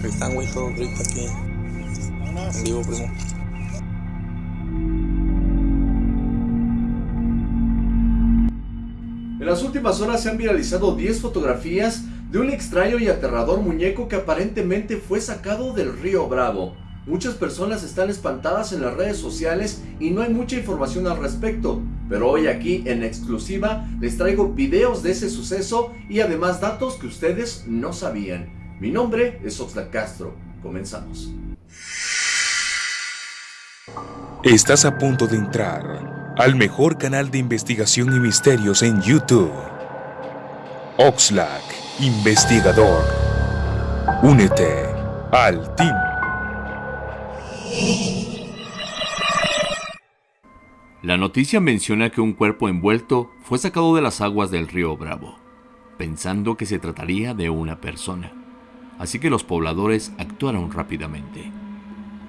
En. En las últimas horas se han viralizado 10 fotografías de un extraño y aterrador muñeco que aparentemente fue sacado del río Bravo. Muchas personas están espantadas en las redes sociales y no hay mucha información al respecto, pero hoy aquí en exclusiva les traigo videos de ese suceso y además datos que ustedes no sabían. Mi nombre es Oxlack Castro, comenzamos. Estás a punto de entrar al mejor canal de investigación y misterios en YouTube. Oxlack, investigador. Únete al team. La noticia menciona que un cuerpo envuelto fue sacado de las aguas del río Bravo, pensando que se trataría de una persona. Así que los pobladores actuaron rápidamente.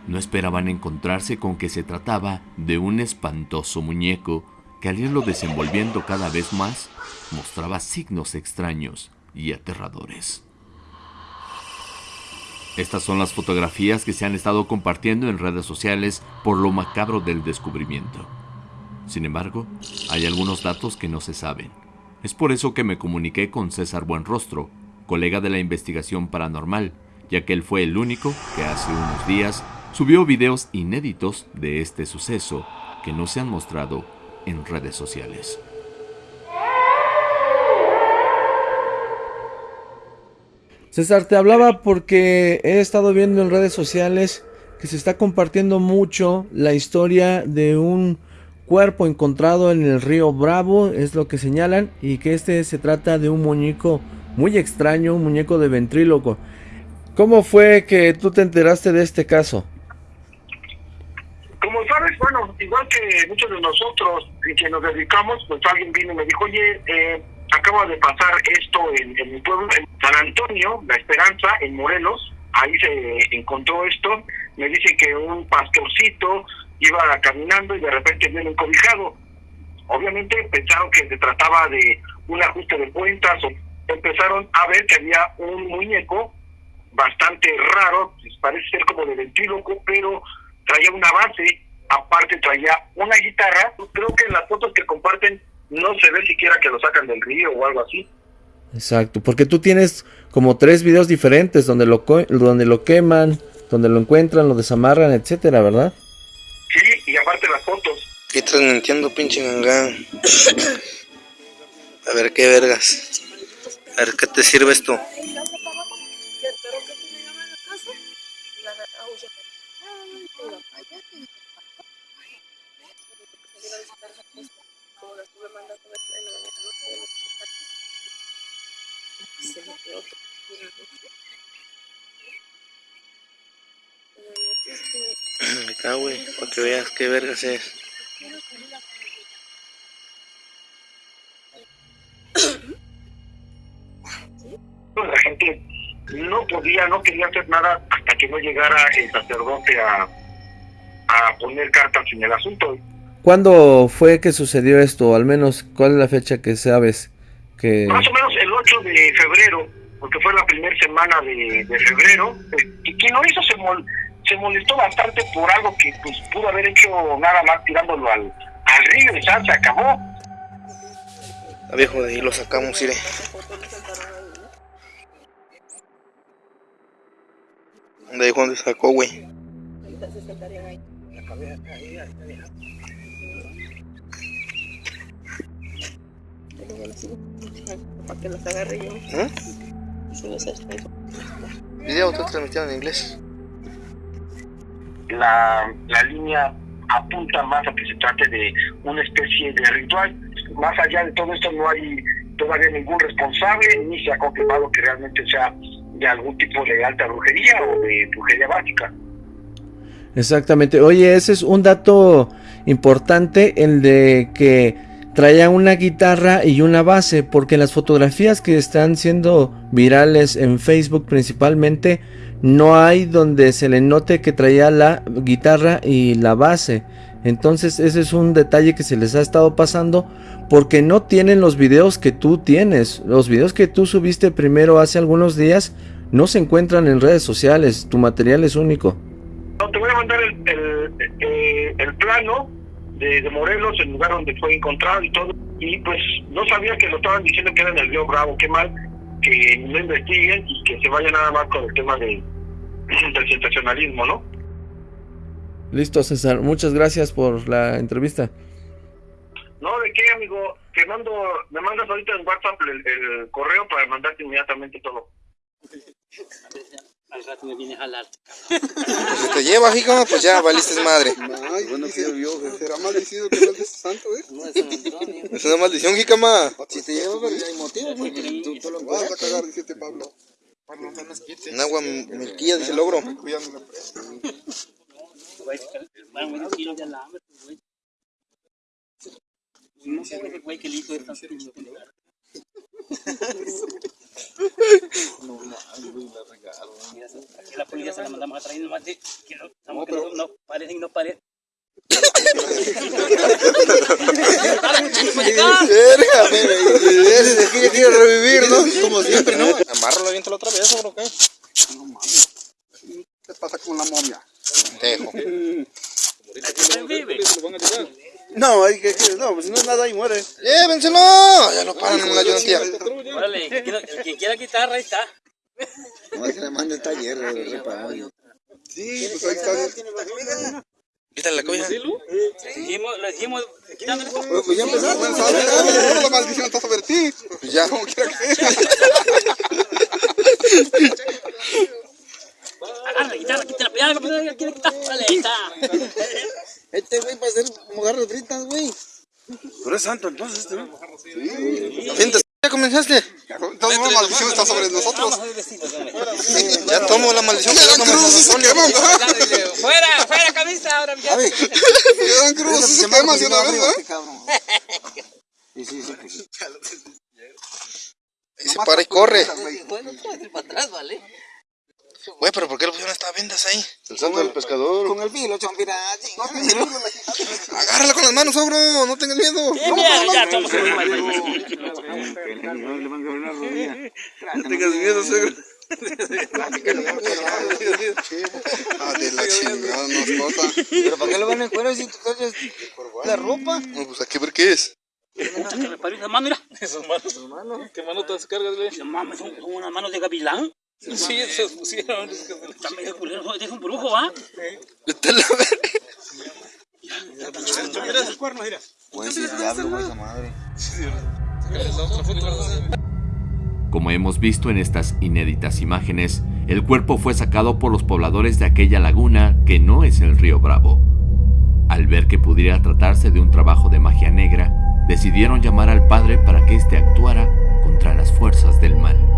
No esperaban encontrarse con que se trataba de un espantoso muñeco que al irlo desenvolviendo cada vez más mostraba signos extraños y aterradores. Estas son las fotografías que se han estado compartiendo en redes sociales por lo macabro del descubrimiento. Sin embargo, hay algunos datos que no se saben. Es por eso que me comuniqué con César Buenrostro, colega de la investigación paranormal, ya que él fue el único que hace unos días subió videos inéditos de este suceso que no se han mostrado en redes sociales. César, te hablaba porque he estado viendo en redes sociales que se está compartiendo mucho la historia de un cuerpo encontrado en el río Bravo, es lo que señalan, y que este se trata de un muñeco muy extraño, un muñeco de ventríloco. ¿Cómo fue que tú te enteraste de este caso? Como sabes, bueno, igual que muchos de nosotros que nos dedicamos, pues alguien vino y me dijo, oye, eh, acaba de pasar esto en, en mi pueblo, en San Antonio, La Esperanza, en Morelos, ahí se encontró esto, me dice que un pastorcito iba caminando y de repente viene encobijado. Obviamente pensaron que se trataba de un ajuste de cuentas o empezaron a ver que había un muñeco bastante raro, pues, parece ser como de ventríloco, pero traía una base, aparte traía una guitarra. Creo que en las fotos que comparten no se ve siquiera que lo sacan del río o algo así. Exacto, porque tú tienes como tres videos diferentes donde lo, donde lo queman, donde lo encuentran, lo desamarran, etcétera, ¿verdad? Sí, y aparte las fotos. ¿Qué transmitiendo, pinche ganga? A ver qué vergas. A ver qué te sirve esto. Acá, güey, para que veas qué vergas es. No podía, no quería hacer nada hasta que no llegara el sacerdote a, a poner cartas en el asunto. ¿Cuándo fue que sucedió esto? Al menos, ¿cuál es la fecha que sabes? Que... Más o menos el 8 de febrero, porque fue la primera semana de, de febrero. Eh, y quien lo hizo se, mol, se molestó bastante por algo que pues pudo haber hecho nada más tirándolo al, al río y ya se acabó. A viejo, de ahí lo sacamos, iré. ¿Dónde dijo dónde sacó, güey? Para que los agarre yo. ¿Eh? Video, tú transmitiendo en inglés. La, la línea apunta más a que se trate de una especie de ritual. Más allá de todo esto no hay todavía ningún responsable ni se ha confirmado que realmente sea de algún tipo de alta brujería o de brujería básica. Exactamente. Oye, ese es un dato importante, el de que traía una guitarra y una base, porque las fotografías que están siendo virales en Facebook principalmente, no hay donde se le note que traía la guitarra y la base. Entonces ese es un detalle que se les ha estado pasando porque no tienen los videos que tú tienes. Los videos que tú subiste primero hace algunos días no se encuentran en redes sociales. Tu material es único. No, te voy a mandar el, el, eh, el plano de, de Morelos, el lugar donde fue encontrado y todo. Y pues no sabía que lo estaban diciendo que era en el río Bravo. Qué mal que no investiguen y que se vaya nada más con el tema de, del sensacionalismo, ¿no? Listo, César. Muchas gracias por la entrevista. No, ¿de qué, amigo? Te mando, me mandas ahorita en WhatsApp el, el correo para mandarte inmediatamente todo. Al rato me viene a jalar. Si te llevas, hijo, pues ya valiste madre. Ay, bueno, que yo, será maldecido que no es santo, ¿eh? No es San Antonio. Es una maldición, jicama. Si te llevas, ya hay motivo, porque tú, tú lo vas a cagar, dice este Pablo. Un agua milquilla, dice el ogro. Cuidando la presa. Güey, de alambre, pues, güey. No sé ese güey que listo es tan triste. Mira, aquí la policía se la mandamos a traer nomás de que no, estamos que no, no y no. Verga, ya quiere revivir, ¿no? Como siempre, ¿no? Amárralo bien otra vez, ¿o qué? No mames. ¿Qué pasa con la momia? Dejo. No, hay que, que- no, pues si no es nada ahí muere. Llévenselo. Ya lo paran en la ayudantía. Órale, el que quiera- el que quiera guitarra, ahí está. No, es que le mande el taller, reparado. Sí, pues ahí está. Quítale la cobija. Seguimos, le seguimos quitando el Pues, pues ya empezaste, ¿sabes? Ahora la maldición está sobre ti. Pues ya. Como quiera que sea. La guitarra, quítala, ya, ya, ya, quiere quitar. Ahí está. Este güey va a hacer mojarras fritas, güey. Pero es santo entonces, este güey. Siéntate. ¿Ya comenzaste? Entonces la maldición está sobre nosotros. Ya tomo la maldición que ya dan no esos temas, Fuera, fuera camisa, ahora ya. Dan crudos esos temas de una vez, ¿eh? Y se para y corre. Bueno, para atrás, ¿vale? Güey, pero ¿por qué le pusieron estas vendas ahí? El santo del pescador. Con el filo, chompira. Agárrala con las manos, ogro. No tengas miedo. Sí, mira, ya estamos en No tengas miedo, ogro. Ah, de la chingada, nos corta. ¿Pero para qué lo van a encuerar si tú traes la ropa? No, pues hay que ver qué es. Me paró esa mano, mira. Esas manos. ¿Qué manotas cargas, güey? No mames, son son unas manos de gavilán. Sí, se pusieron. Está medio culero, es un brujo, ¿va? Vete a la verga. Pues el diablo, güey, esa madre. Como hemos visto en estas inéditas imágenes, el cuerpo fue sacado por los pobladores de aquella laguna que no es el río Bravo. Al ver que pudiera tratarse de un trabajo de magia negra, decidieron llamar al padre para que éste actuara contra las fuerzas del mal.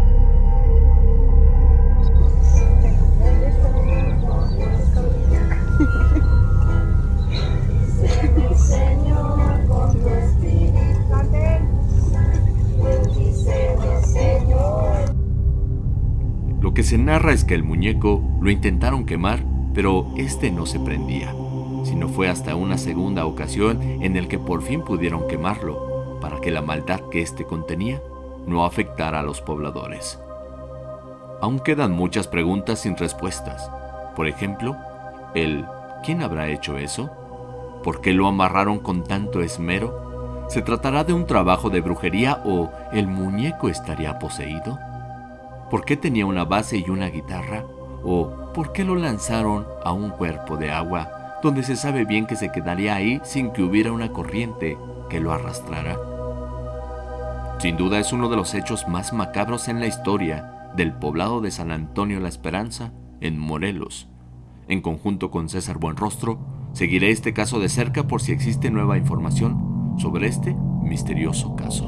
Lo que se narra es que el muñeco lo intentaron quemar, pero este no se prendía, sino fue hasta una segunda ocasión en el que por fin pudieron quemarlo, para que la maldad que éste contenía no afectara a los pobladores. Aún quedan muchas preguntas sin respuestas. Por ejemplo, el ¿quién habrá hecho eso? ¿Por qué lo amarraron con tanto esmero? ¿Se tratará de un trabajo de brujería o el muñeco estaría poseído? ¿Por qué tenía una base y una guitarra? ¿O por qué lo lanzaron a un cuerpo de agua donde se sabe bien que se quedaría ahí sin que hubiera una corriente que lo arrastrara? Sin duda es uno de los hechos más macabros en la historia del poblado de San Antonio La Esperanza, en Morelos. En conjunto con César Buenrostro, seguiré este caso de cerca por si existe nueva información sobre este misterioso caso.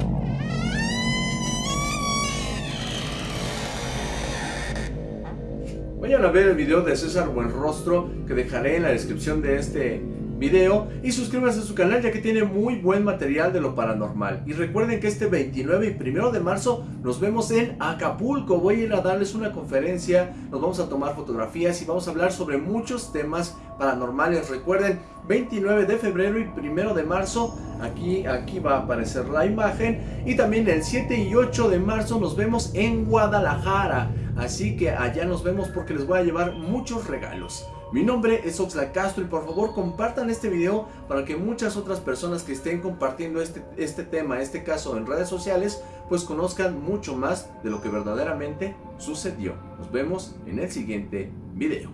A ver el video de César Buenrostro que dejaré en la descripción de este video y suscríbanse a su canal ya que tiene muy buen material de lo paranormal. Y recuerden que este 29 y 1 de marzo nos vemos en Acapulco. Voy a ir a darles una conferencia, nos vamos a tomar fotografías y vamos a hablar sobre muchos temas paranormales. Recuerden, 29 de febrero y 1 de marzo, aquí, aquí va a aparecer la imagen. Y también el 7 y 8 de marzo nos vemos en Guadalajara. Así que allá nos vemos porque les voy a llevar muchos regalos. Mi nombre es Oxla Castro y por favor compartan este video para que muchas otras personas que estén compartiendo este, este tema, este caso en redes sociales, pues conozcan mucho más de lo que verdaderamente sucedió. Nos vemos en el siguiente video.